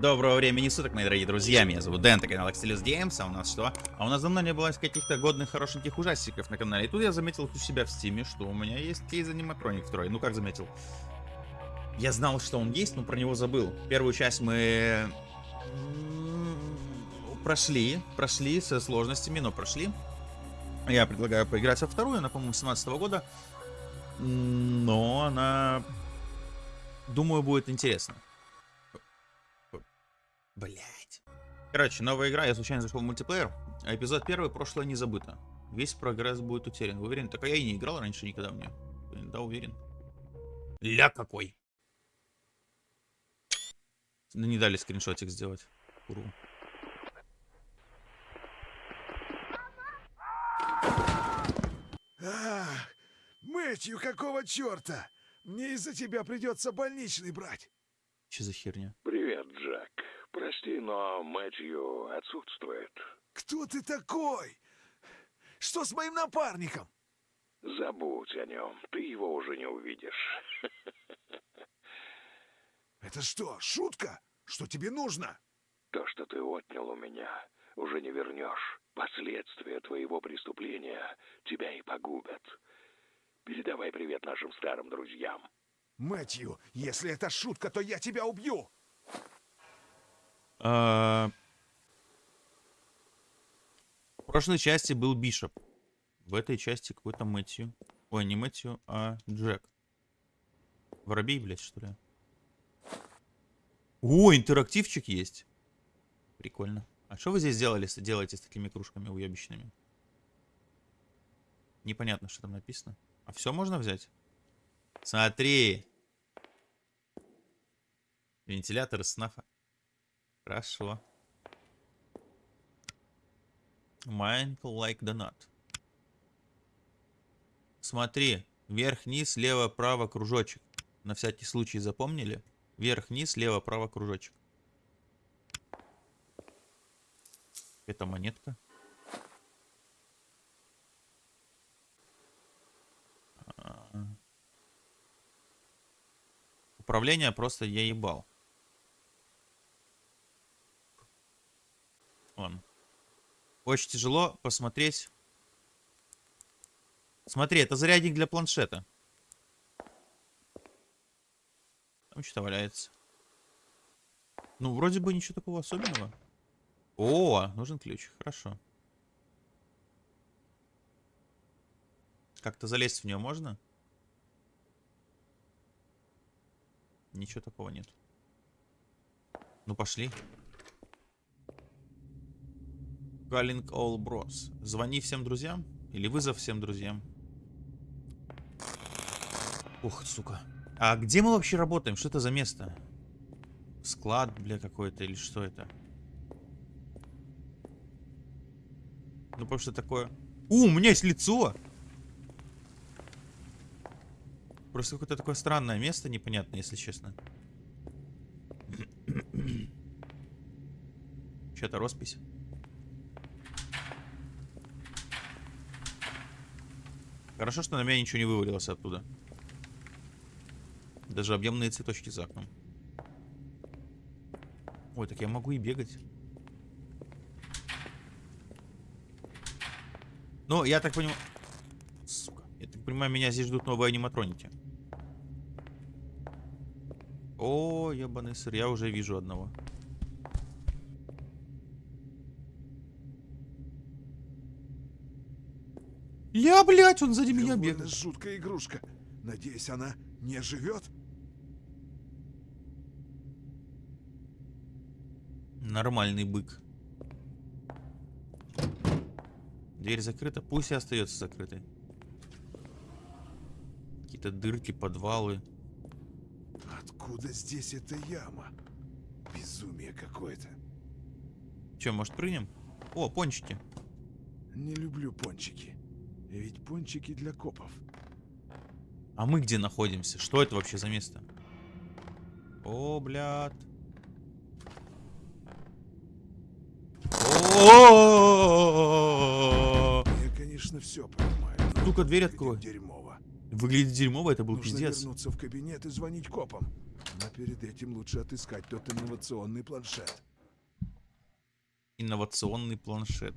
Доброго времени суток, мои дорогие друзья, меня зовут Дэн, это канал Axelis Games, а у нас что? А у нас давно не было каких-то годных, хорошеньких ужастиков на канале, и тут я заметил у себя в стиме, что у меня есть CASE Animatronics второй, ну как заметил? Я знал, что он есть, но про него забыл. Первую часть мы прошли, прошли со сложностями, но прошли. Я предлагаю поиграть во вторую, она, по-моему, 17 -го года, но она, думаю, будет интересно. Блять. Короче, новая игра, я случайно зашел в мультиплеер. А эпизод первый, прошлое не забыто. Весь прогресс будет утерян. Вы уверены? Так а я и не играл раньше никогда мне. Да, уверен. Ля какой. Да не дали скриншотик сделать. Уру. Ах, Мэтью, какого черта? Мне из-за тебя придется больничный брать. Че за херня? Привет, Джек. Прости, но Мэтью отсутствует. Кто ты такой? Что с моим напарником? Забудь о нем, ты его уже не увидишь. Это что, шутка? Что тебе нужно? То, что ты отнял у меня, уже не вернешь. Последствия твоего преступления тебя и погубят. Передавай привет нашим старым друзьям. Мэтью, если это шутка, то я тебя убью. А... В прошлой части был Бишоп. В этой части какой-то Мэтью. Ой, не Мэтью, а Джек. Воробей, блядь, что ли? О, интерактивчик есть. Прикольно. А что вы здесь делали, делаете с такими кружками уебищными? Непонятно, что там написано. А все можно взять? Смотри. Вентилятор снафа. Хорошо. Mind like donut. Смотри. Вверх, низ, лево, право, кружочек. На всякий случай запомнили? Вверх, низ, лево, право, кружочек. Это монетка. Управление просто я ебал. Вон. Очень тяжело посмотреть. Смотри, это зарядник для планшета. Там что-то валяется. Ну, вроде бы ничего такого особенного. О, нужен ключ. Хорошо. Как-то залезть в нее можно? Ничего такого нет. Ну, пошли. Calling all bros. Звони всем друзьям? Или вызов всем друзьям? Ух, сука. А где мы вообще работаем? Что это за место? Склад, бля, какой-то или что это? Ну, потому что такое... У, у меня есть лицо! Просто какое-то такое странное место, непонятное, если честно. Что-то роспись. Хорошо, что на меня ничего не вывалилось оттуда. Даже объемные цветочки за окном. Ой, так я могу и бегать. Ну, я так понимаю... Сука. Я так понимаю, меня здесь ждут новые аниматроники. О, ебаный сыр, я уже вижу одного. Я, блядь, он сзади меня бегает. жуткая игрушка. Надеюсь, она не живет? Нормальный бык. Дверь закрыта, пусть и остается закрытой. Какие-то дырки, подвалы. Откуда здесь эта яма? Безумие какое-то. Че, может прыгнем? О, пончики. Не люблю пончики. Ведь пончики для копов. А мы где находимся? Что это вообще за место? О, блядь. Я, конечно, все понимаю. Сука, дверь открой. Дерьмово. Выглядит дерьмово, это был Нужно пиздец. вернуться в кабинет и звонить копам. Но перед этим лучше отыскать тот инновационный планшет. Инновационный планшет.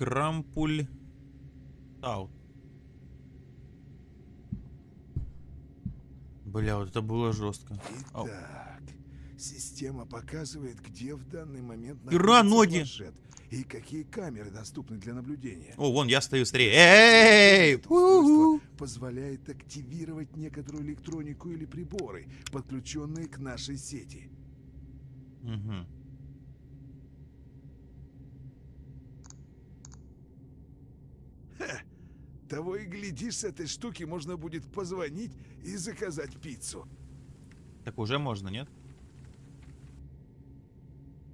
Крампуль Таут. Бля, вот это было жестко. Ау. Итак, система показывает, где в данный момент Ира, ноги! планшет и какие камеры доступны для наблюдения. О, вон, я стою скорее. Эй! Позволяет активировать некоторую электронику или приборы, подключенные к нашей сети. Мгм. Того и глядишь, с этой штуки можно будет позвонить и заказать пиццу. Так уже можно, нет?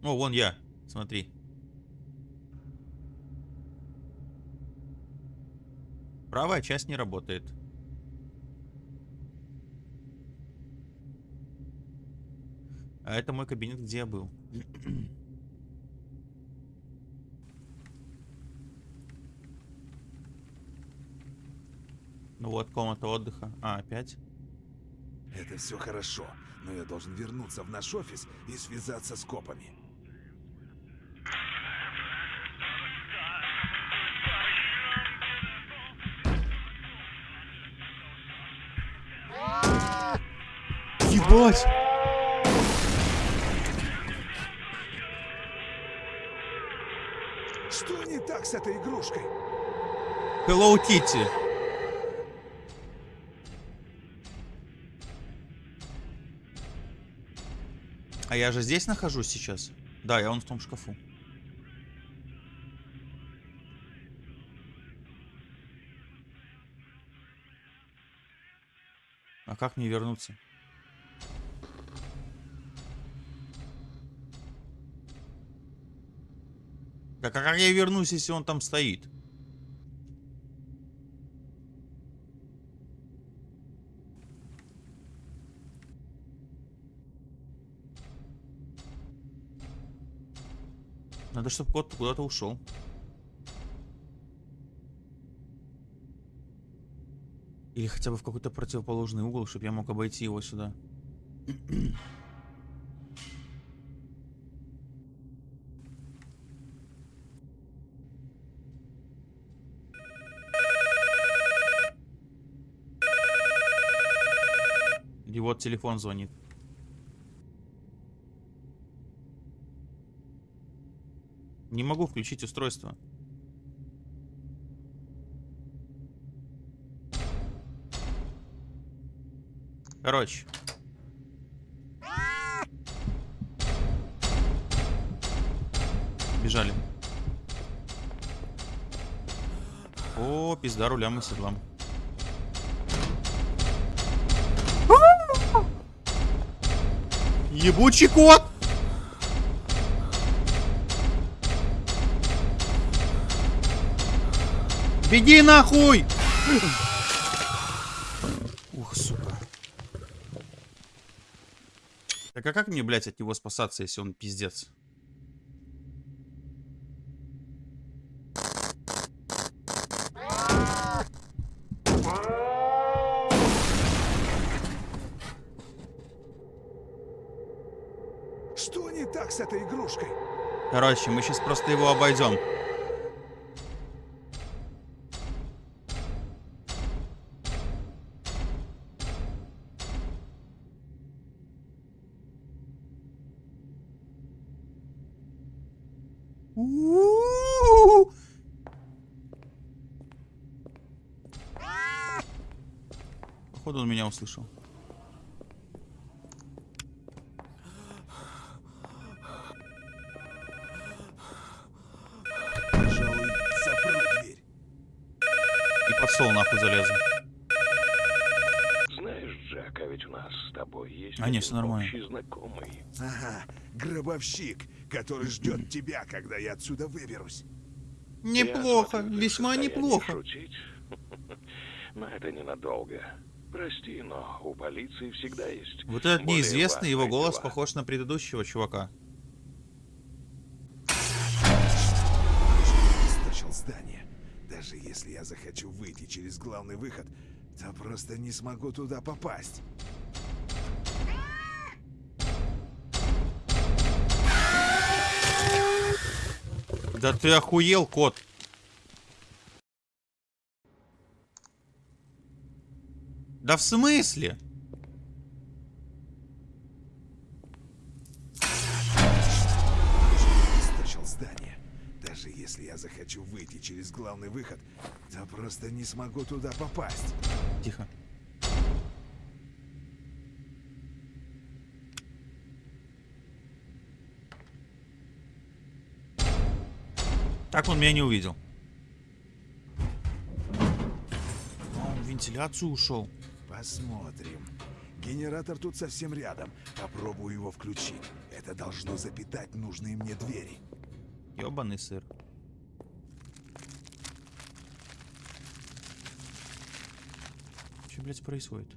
О, вон я. Смотри. Правая часть не работает. А это мой кабинет, где я был. Ну вот, комната отдыха. А, опять? Это все хорошо, но я должен вернуться в наш офис и связаться с копами. Ебать! Что не так с этой игрушкой? Hello Kitty. А я же здесь нахожусь сейчас. Да, я вон в том шкафу. А как мне вернуться? Так а как я вернусь, если он там стоит? Надо, чтобы кот куда-то ушел. Или хотя бы в какой-то противоположный угол, чтобы я мог обойти его сюда. И вот телефон звонит. Не могу включить устройство. Короче. Бежали. О, пизда рулям и седлам. Ебучий кот! Беги нахуй! Ух, сука. Так а как мне, блядь, от него спасаться, если он пиздец? Что не так с этой игрушкой? Короче, мы сейчас просто его обойдем. Меня услышал. Пожалуй, запру дверь. И под стол нахуй залезу. Знаешь, Джек, а ведь у нас с тобой есть А, не, один всё нормально. общий знакомый. Ага, гробовщик, который ждет тебя, когда я отсюда выберусь. Неплохо, весьма неплохо. шутить. Но это ненадолго. Прости, но у полиции всегда есть... Вот этот неизвестный, его голос дела. похож на предыдущего чувака. Источил здание. Даже если я захочу выйти через главный выход, то просто не смогу туда попасть. Да ты охуел, кот. Да в смысле? Здание. Даже если я захочу выйти через главный выход, то просто не смогу туда попасть. Тихо. Так он меня не увидел. Он в вентиляцию ушел. Посмотрим. Генератор тут совсем рядом. Попробую его включить. Это должно запитать нужные мне двери. Ёбаный сыр. Что, блядь, происходит?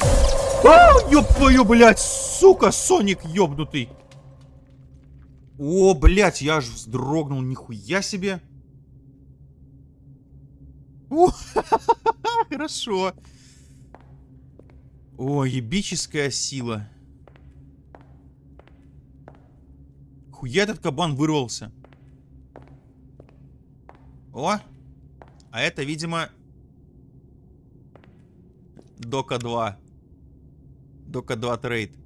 А, ёб твою, блядь, сука, Соник ёбнутый. О, блядь, я аж вздрогнул, нихуя себе. Хорошо. О, ебическая сила. Хуя этот кабан вырвался. О! А это, видимо... Дока 2. Дока 2 трейд.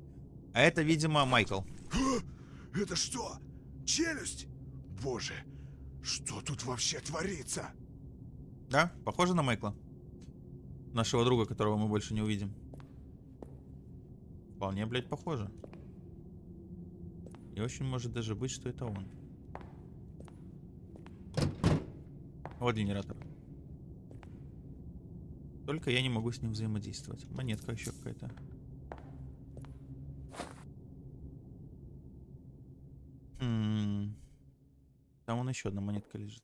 А это, видимо, Майкл. Это что? Челюсть? Боже, что тут вообще творится? Да? Похоже на Майкла? Нашего друга, которого мы больше не увидим. Вполне, блядь, похоже. И очень может даже быть, что это он. Вот генератор. Только я не могу с ним взаимодействовать. Монетка еще какая-то. М, Там вон еще одна монетка лежит.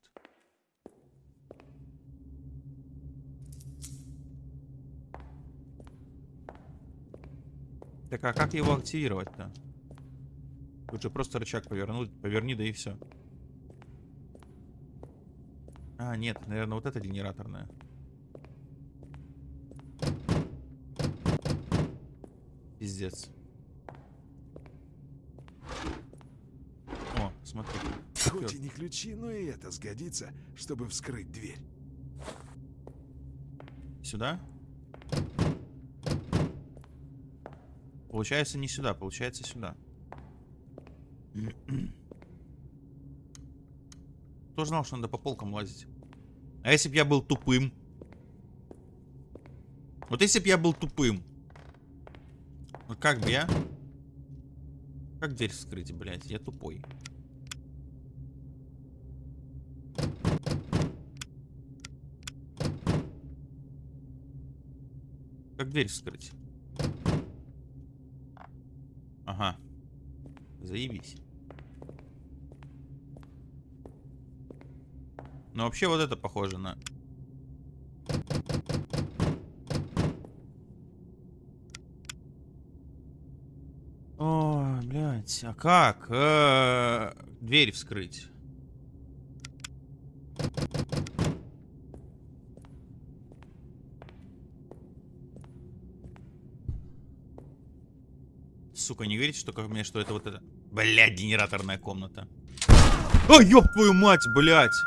Так а как его активировать-то? Тут же просто рычаг повернуть, поверни, да и все. А, нет, наверное, вот это генераторная. Пиздец. О, смотри. Хоть и не ключи, но и это сгодится, чтобы вскрыть дверь. Сюда? Получается не сюда, получается сюда. Кто знал, что надо по полкам лазить? А если бы я был тупым? Вот если бы я был тупым. Вот как бы я? Как дверь вскрыть, блядь? Я тупой. Как дверь вскрыть? Ага. Заебись. Но вообще вот это похоже на... О, блядь, а как? Э, Дверь вскрыть. Сука, не верите, что ко мне, что это вот это... Блядь, генераторная комната. Ой, ёб твою мать, блядь!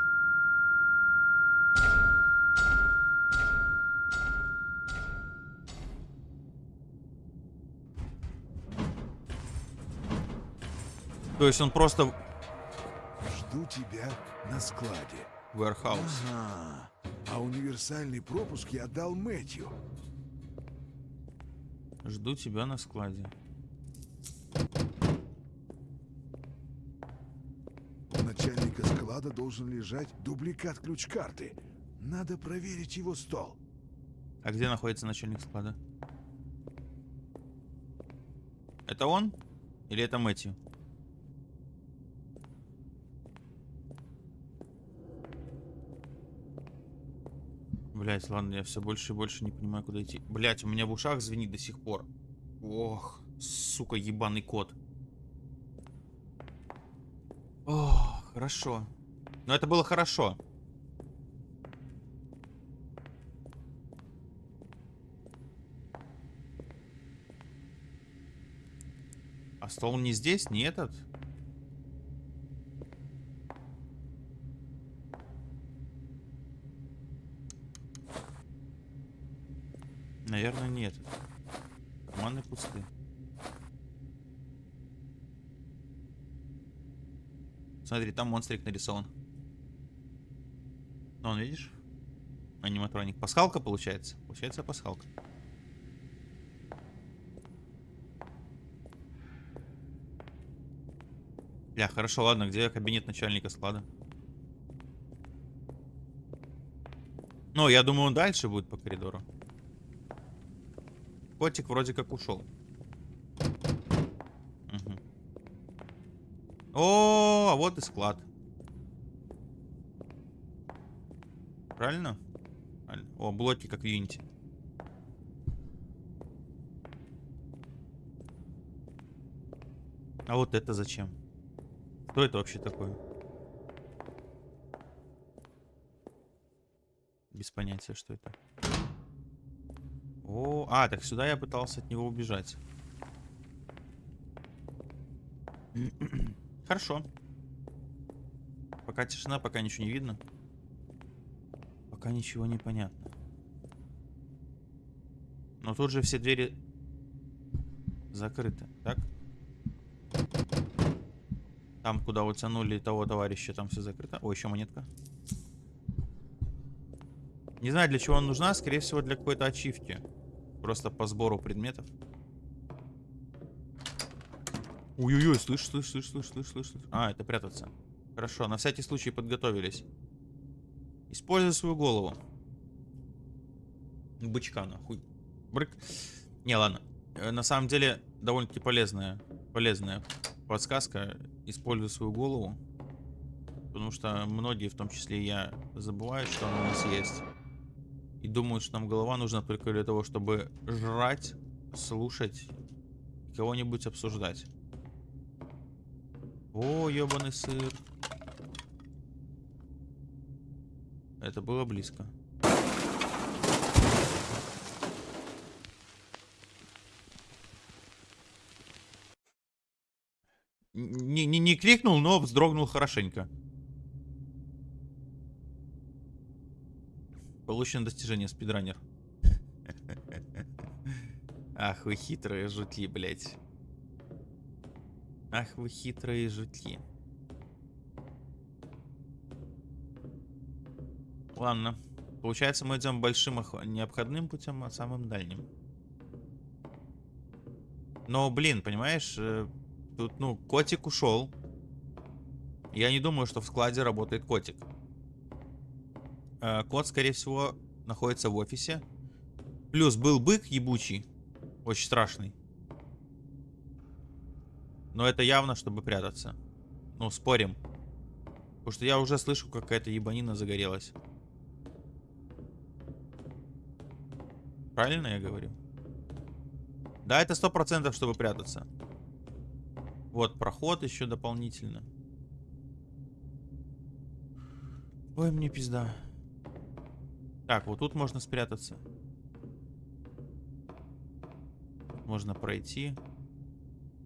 То есть он просто Жду тебя на складе. warehouse. Ага. А универсальный пропуск я дал Мэтью. Жду тебя на складе. У начальника склада должен лежать дубликат ключ-карты. Надо проверить его стол. А где находится начальник склада? Это он? Или это Мэтью? Блять, ладно, я все больше и больше не понимаю, куда идти. Блять, у меня в ушах звенит до сих пор. Ох, сука, ебаный кот. Ох. Хорошо. Но это было хорошо. А стол не здесь, не этот? Наверное, не этот. Карманы пустые. Смотри, там монстрик нарисован. Ну, он, видишь? Аниматроник. Пасхалка получается? Получается пасхалка. Бля, хорошо, ладно, где кабинет начальника склада? Ну, я думаю, он дальше будет по коридору. Котик вроде как ушел. Мгм. О, а вот и склад. Правильно? О, блоки как в. А вот это зачем? Кто это вообще такой? Без понятия, что это. О, а, так сюда я пытался от него убежать. Хорошо. Пока тишина, пока ничего не видно. Пока ничего не понятно. Но тут же все двери закрыты, так? Там, куда утянули того товарища, там все закрыто. О, еще монетка. Не знаю, для чего она нужна. Скорее всего, для какой-то ачивки. Просто по сбору предметов. Ой-ой-ой, слышь, слышь, слышь, слышь, слышь, слышь. А, это прятаться. Хорошо, на всякий случай подготовились. Используй свою голову. Бычка, нахуй. Брык. Не, ладно. Э, На самом деле, довольно-таки полезная, полезная подсказка. Используй свою голову. Потому что многие, в том числе я, забывают, что она у нас есть. И думают, что нам голова нужна только для того, чтобы жрать, слушать кого-нибудь обсуждать. О, ебаный сыр. Это было близко. Не, не, не кликнул, но вздрогнул хорошенько. Получено достижение спидранер. Ах, вы хитрые жутли, блядь. Ах, вы хитрые жутли. Ладно. Получается, мы идем большим ох- не обходным путем, а самым дальним. Но, блин, понимаешь, э, тут, ну, котик ушел. Я не думаю, что в складе работает котик. Э, Кот, скорее всего, находится в офисе. Плюс был бык ебучий. Очень страшный. Но это явно, чтобы прятаться. Ну, спорим. Потому что я уже слышу, какая-то ебанина загорелась. Правильно я говорю? Да, это сто процентов, чтобы прятаться. Вот проход еще дополнительно. Ой, мне пизда. Так, вот тут можно спрятаться. Можно пройти.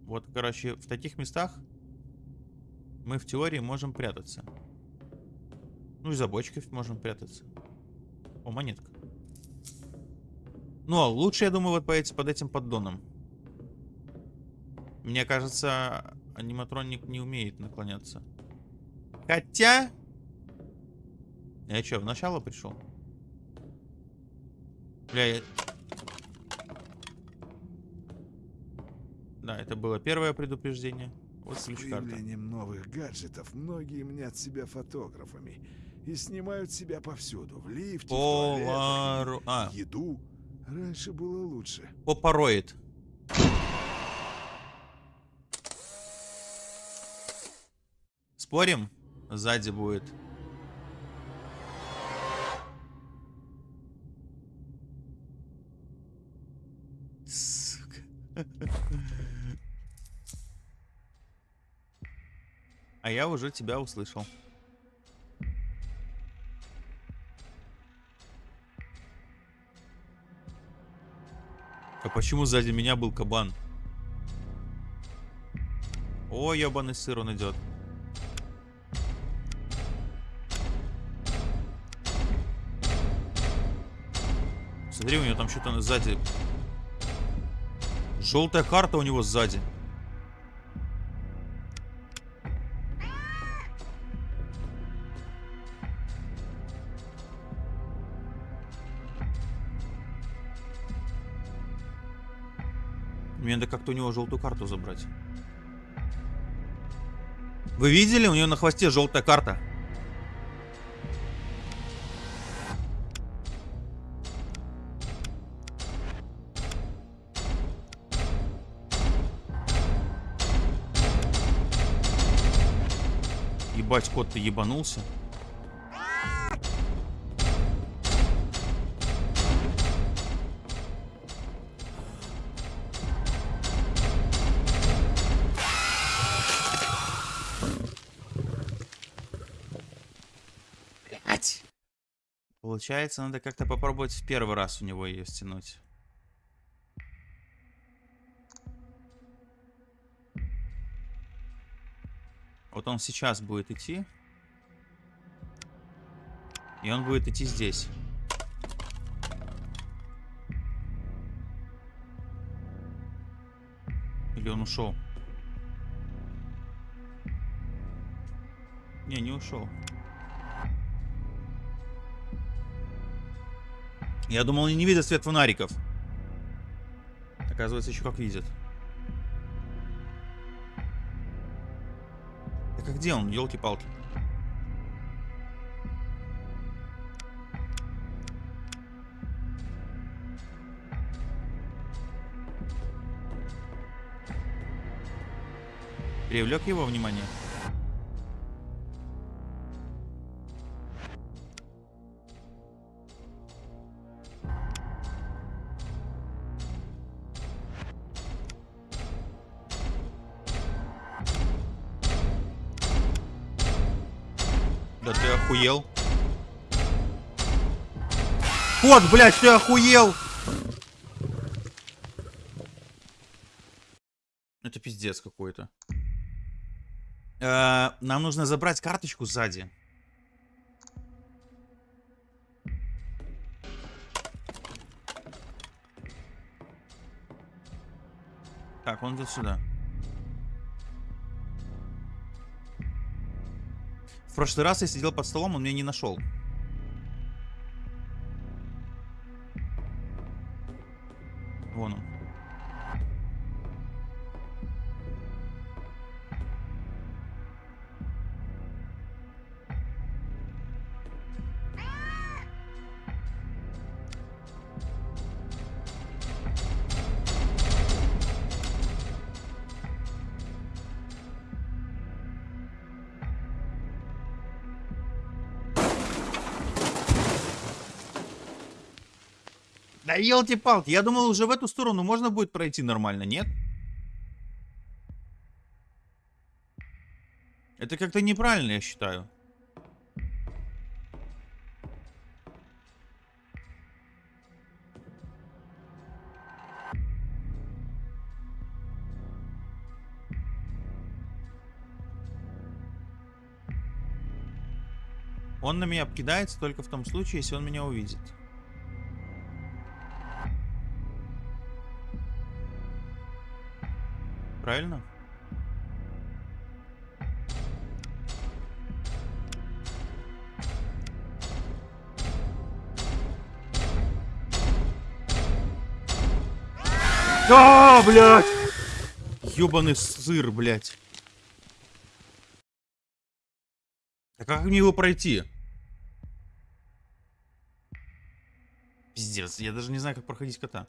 Вот, короче, в таких местах мы в теории можем прятаться. Ну и за бочкой можем прятаться. О, монетка. Ну, а лучше, я думаю, вот под этим поддоном. Мне кажется, аниматроник не умеет наклоняться. Хотя... Я что, в начало пришел? Бля, я... Да, это было первое предупреждение. Вот С ключ карта. появлением новых гаджетов многие мнят себя фотографами и снимают себя повсюду. В лифте, в туалетах, Полару... А, еду. Раньше было лучше. попороид. Спорим? Сзади будет. Сука. А я уже тебя услышал. А почему сзади меня был кабан? О, ебаный сыр он идет. Смотри, у него там что-то сзади. Желтая карта у него сзади. Мне надо как-то у него желтую карту забрать. Вы видели? У нее на хвосте желтая карта. Ебать, кот, ты ебанулся? Блять. Получается, надо как-то попробовать в первый раз у него ее стянуть. Вот он сейчас будет идти. И он будет идти здесь. Или он ушел? Не, не ушел. Я думал, они не видят свет фонариков. Оказывается, еще как видят. Так а где он, елки-палки? Привлек его внимание? Кот, блядь, ты охуел? Это пиздец какой-то. Э, Нам нужно забрать карточку сзади. Так, он идет сюда. В прошлый раз я сидел под столом, он меня не нашел. Вон он. Елки-палки, я думал, уже в эту сторону можно будет пройти нормально, нет? Это как-то неправильно, я считаю. Он на меня обкидается только в том случае, если он меня увидит. Правильно? А, блядь! Ёбаный сыр, блядь. А как мне его пройти? Пиздец, я даже не знаю, как проходить кота.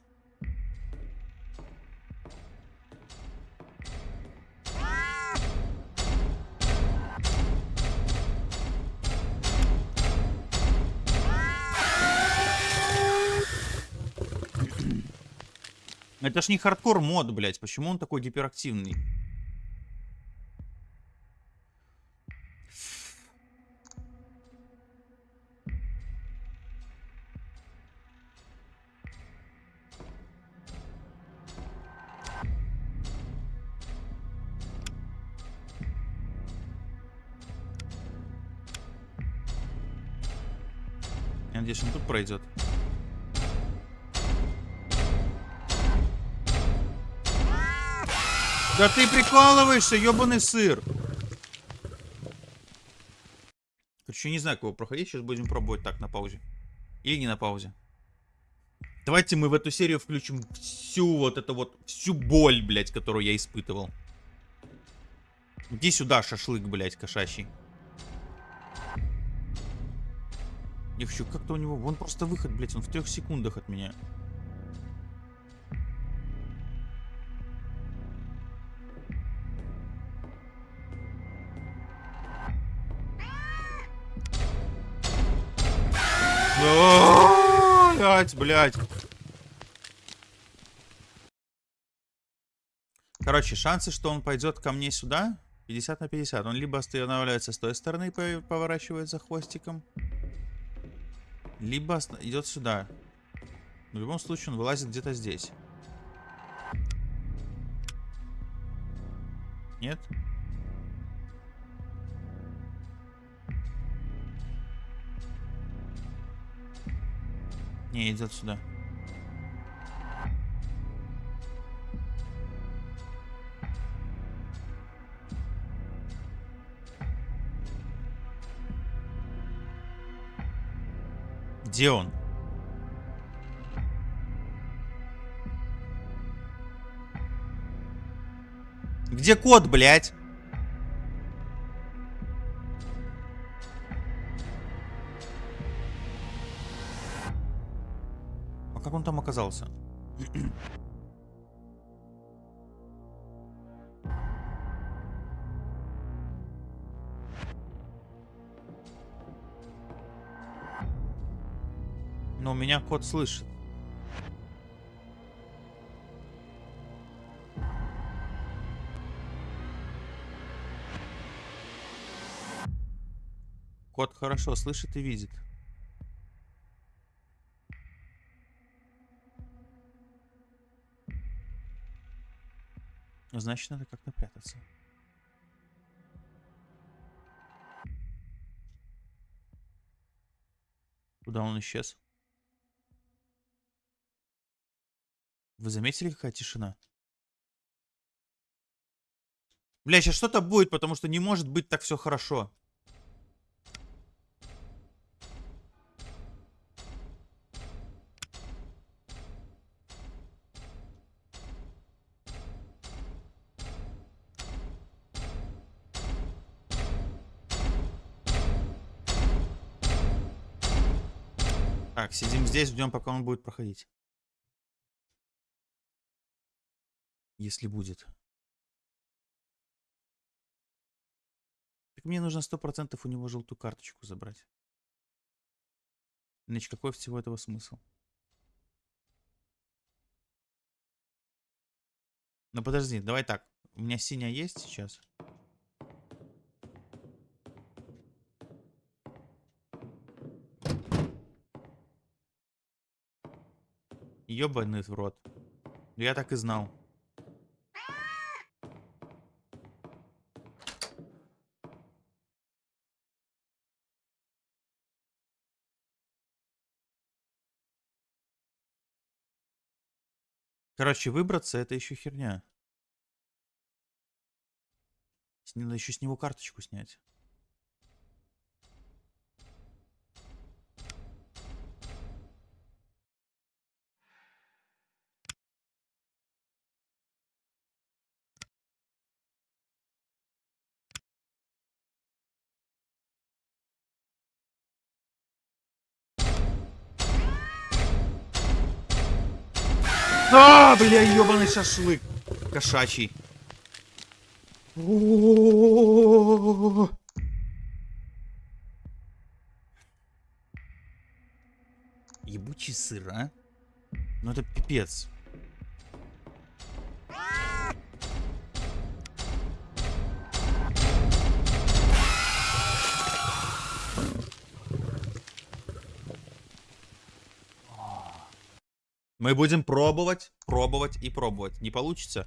Это ж не хардкор мод, блядь. Почему он такой гиперактивный? Надеюсь, он тут пройдет. Да ты прикалываешься, ебаный сыр. Короче, не знаю, кого проходить. Сейчас будем пробовать так, на паузе. Или не на паузе. Давайте мы в эту серию включим всю вот эту вот, всю боль, блядь, которую я испытывал. Иди сюда, шашлык, блядь, кошачий. Я хочу, как-то у него, вон просто выход, блядь, он в трех секундах от меня. Блять, блять. Короче, шансы, что он пойдет ко мне сюда, 50 на 50. Он либо останавливается с той стороны и поворачивает за хвостиком, либо идет сюда. В любом случае, он вылазит где-то здесь. Нет? Не, идет сюда. Где он? Где кот, блядь? Там оказался? Но меня кот слышит. Кот хорошо слышит и видит. Значит, надо как-то прятаться. Куда он исчез? Вы заметили, какая тишина? Бля, сейчас что-то будет, потому что не может быть так все хорошо. Здесь, ждем, пока он будет проходить. Если будет. Так мне нужно сто процентов у него желтую карточку забрать. Иначе какой всего этого смысл? Ну подожди, давай так. У меня синяя есть сейчас? Ёбаный в рот. Я так и знал. Короче, выбраться это еще херня. Надо еще с него карточку снять. А, бля, ебаный шашлык. Кошачий. Ебучий сыр, а? Ну это пипец. Мы будем пробовать, пробовать и пробовать. Не получится,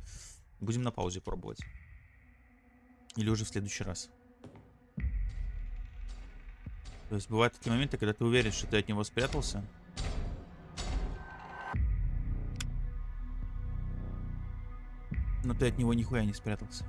будем на паузе пробовать. Или уже в следующий раз. То есть бывают такие моменты, когда ты уверен, что ты от него спрятался. Но ты от него нихуя не спрятался.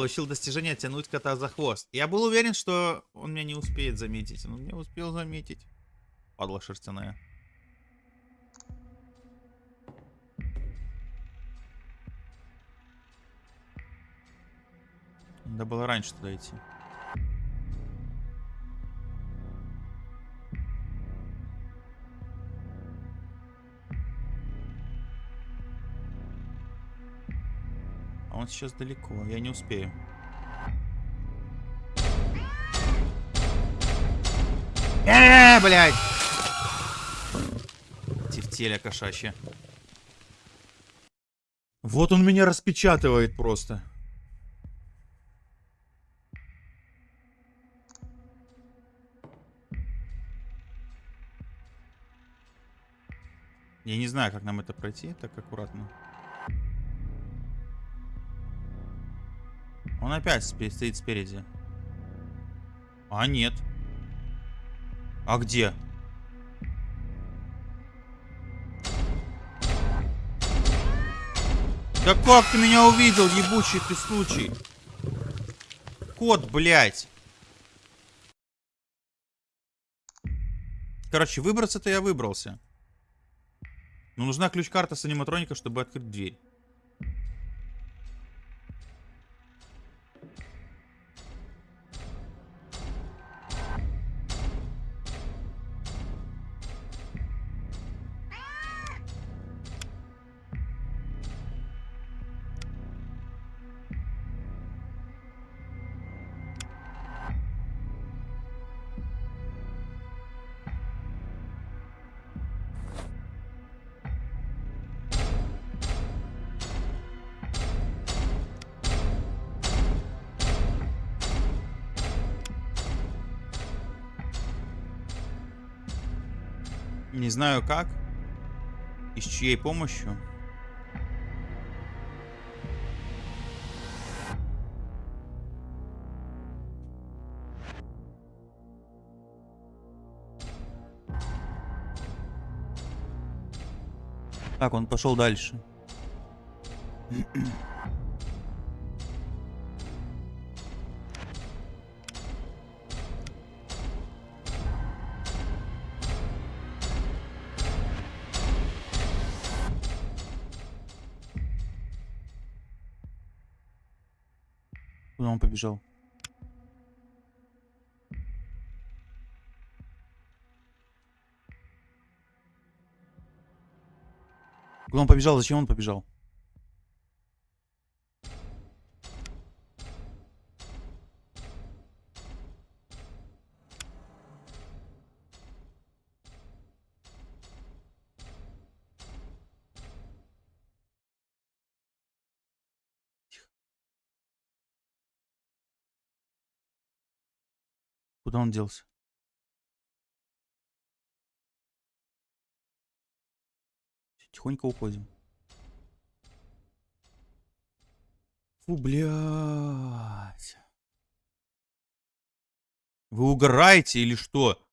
Получил достижение тянуть кота за хвост. Я был уверен, что он меня не успеет заметить. Он не успел заметить. Падла шерстяная. Надо было раньше туда идти. Он сейчас далеко, я не успею. Э, блядь! Тефтеля кошачья. Вот он меня распечатывает просто. Я не знаю, как нам это пройти так аккуратно. Он опять стоит спереди. А, нет. А где? Да как ты меня увидел, ебучий ты случай? Кот, блядь. Короче, выбраться-то я выбрался. Но нужна ключ-карта с аниматроника, чтобы открыть дверь. Не знаю как. И с чьей помощью. Так, он пошел дальше. Побежал? Куда он побежал? Зачем он побежал? Куда он делся? Тихонько уходим. Фу, блядь. Вы угораете или что?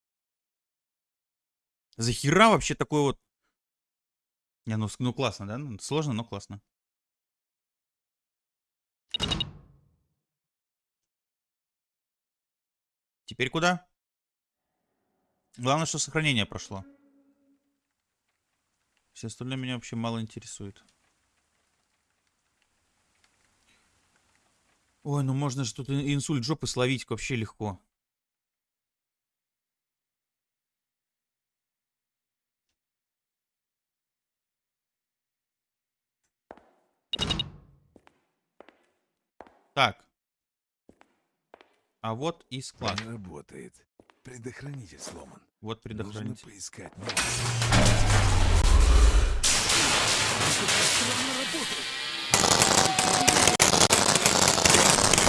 Захера вообще такой вот... Не, ну, ну классно, да? Ну, Сложно, но классно. Теперь куда? Главное, что сохранение прошло. Все остальное меня вообще мало интересует. Ой, ну можно же тут инсульт жопы словить вообще легко. Так. А вот и склад. Не работает. Предохранитель сломан. Вот Нужно предохранитель. поискать новый.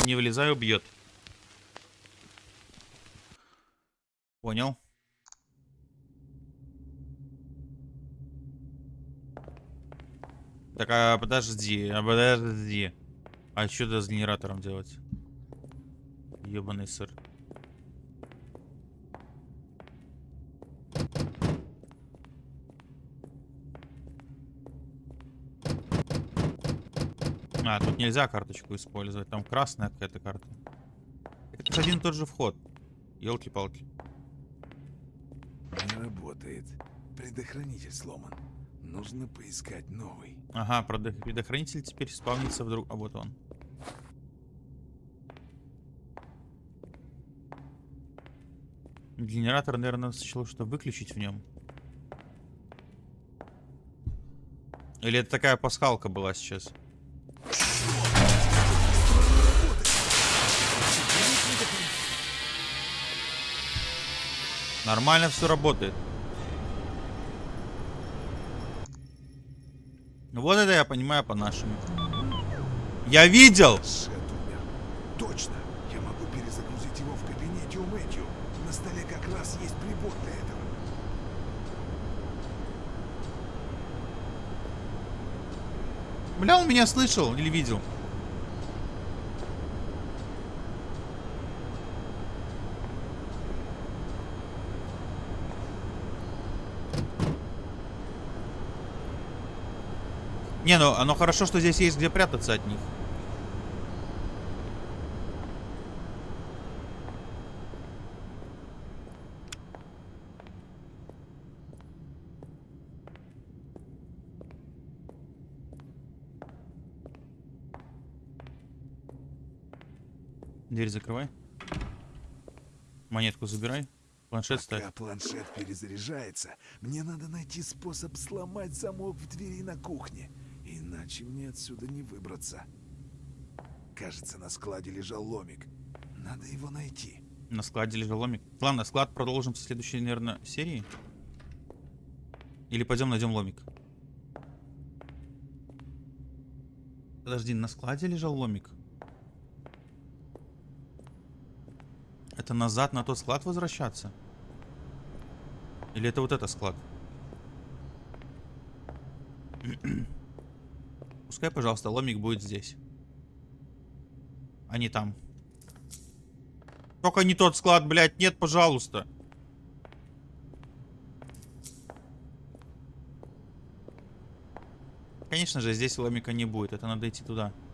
Не вылезай, убьет. Понял. Так, а подожди, а подожди. А что с генератором делать? Ебаный сыр. А, тут нельзя карточку использовать. Там красная какая-то карта. Это один и тот же вход. Елки-палки. Не работает. Предохранитель сломан. Нужно поискать новый. Ага, предох- предохранитель теперь спавнится вдруг. А вот он. Генератор, наверное, сначала что выключить в нем. Или это такая пасхалка была сейчас? Нормально все работает. Вот это я понимаю по-нашему. Я видел! Сет умер. Точно. Я могу перезагрузить его в кабинете у Мэтью. На раз есть прибор для этого. Бля, он меня слышал или видел? Не, ну оно хорошо, что здесь есть где прятаться от них. Дверь закрывай. Монетку забирай. Планшет ставь. Пока планшет перезаряжается, мне надо найти способ сломать замок в двери на кухне. Иначе мне отсюда не выбраться. Кажется, на складе лежал ломик. Надо его найти. На складе лежал ломик. Ладно, склад продолжим в следующей, наверное, серии. Или пойдем найдем ломик. Подожди, на складе лежал ломик? Это назад на тот склад возвращаться? Или это вот этот склад? Пускай, пожалуйста, ломик будет здесь. А не там. Только не тот склад, блядь. Нет, пожалуйста. Конечно же, здесь ломика не будет. Это надо идти туда. Это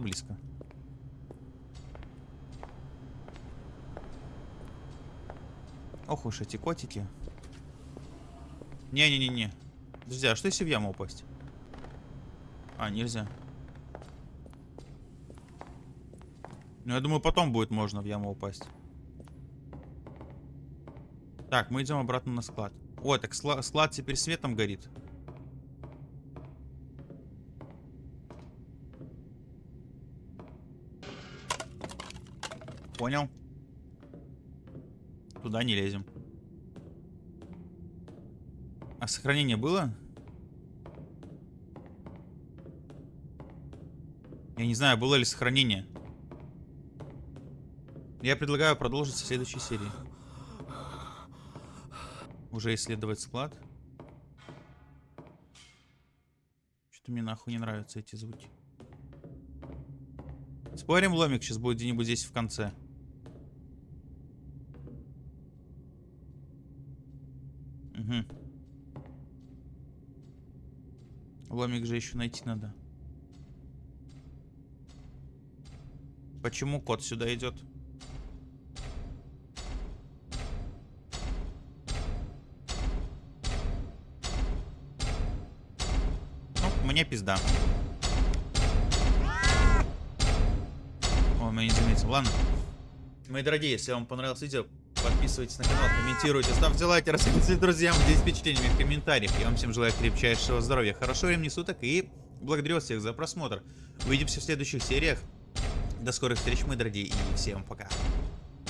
было близко. Ох уж эти котики. Не-не-не-не. Подожди, а что если в яму упасть? А, нельзя. Ну, я думаю, потом будет можно в яму упасть. Так, мы идем обратно на склад. Ой, так склад теперь светом горит. Понял. Туда не лезем. А сохранение было? Я не знаю, было ли сохранение. Я предлагаю продолжить в следующей серии. Уже исследовать склад. Что-то мне нахуй не нравятся эти звуки. Спорим, ломик сейчас будет где-нибудь здесь в конце. Ломик же еще найти надо. Почему кот сюда идет? Ну, мне пизда. О, меня не заметил. Ладно. Мои дорогие, если вам понравилось видео, подписывайтесь на канал, комментируйте, ставьте лайки, рассказывайте друзьям, делитесь впечатлениями в комментариях. Я вам всем желаю крепчайшего здоровья, хорошего времени суток и благодарю вас всех за просмотр. Увидимся в следующих сериях. До скорых встреч, мои дорогие, и всем пока.